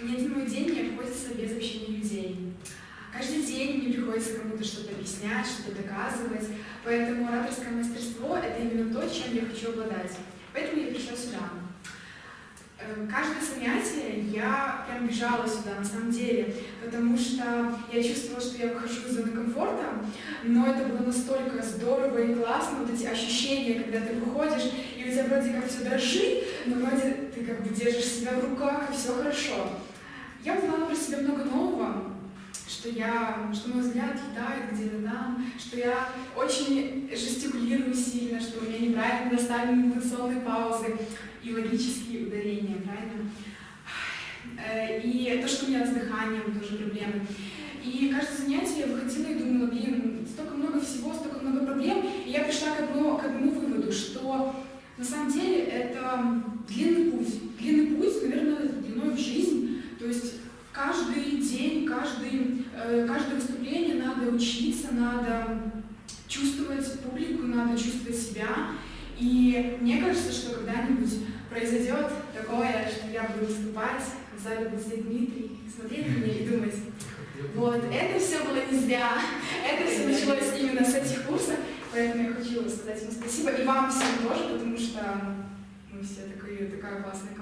Ни один день не обходится без общения людей. Каждый день мне приходится кому-то что-то объяснять, что-то доказывать, поэтому ораторское мастерство — это именно то, чем я хочу обладать. Поэтому я пришла сюда. Э, каждое занятие я прям бежала сюда, на самом деле, потому что я чувствовала, что я выхожу из зоны комфорта, но это было настолько здорово и классно, вот эти ощущения, когда ты выходишь, и у тебя вроде как все дрожит, но вроде ты как бы держишь себя в руках, и все хорошо. Я узнала про себя много нового, что я, что мой взгляд летает где-то там, что я очень жестикулирую сильно, что у меня неправильно доставлены интонационные паузы и логические ударения, правильно? Э, и то, что у меня с дыханием тоже проблемы. И каждое занятие я выходила и думала, блин, столько много всего, столько много проблем. И я пришла к одному, к одному выводу, что на самом деле это длинный путь. Длинный путь, наверное, длиной в жизнь. То есть каждый день, каждый, э, каждое выступление надо учиться, надо чувствовать публику, надо чувствовать себя. И мне кажется, что когда-нибудь произойдет такое, что я буду выступать, в зале будет Дмитрий, смотреть на меня и думать, вот, это все было не зря, это все началось именно с этих курсов, поэтому я хочу сказать ему спасибо, и вам всем тоже, потому что мы все такая, такая классная